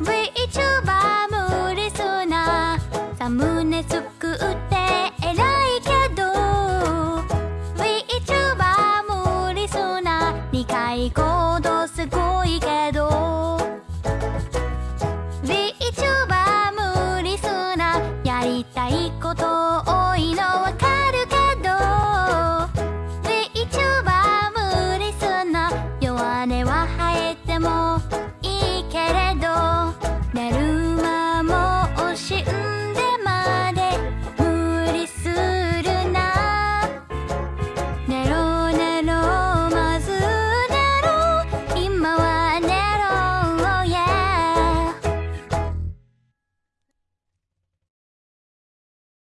VTuber も嬉しそうなサムネ作って偉いけど VTuber も嬉しそうな2回行動すごいけど VTuber も嬉しそうなやりたいこと